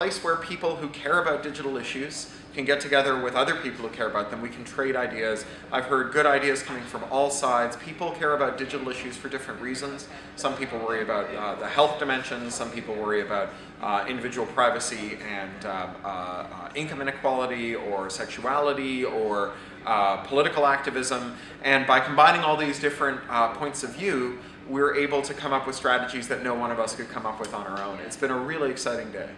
place where people who care about digital issues can get together with other people who care about them. We can trade ideas. I've heard good ideas coming from all sides. People care about digital issues for different reasons. Some people worry about uh, the health dimensions. Some people worry about uh, individual privacy and um, uh, uh, income inequality or sexuality or uh, political activism. And by combining all these different uh, points of view, we're able to come up with strategies that no one of us could come up with on our own. It's been a really exciting day.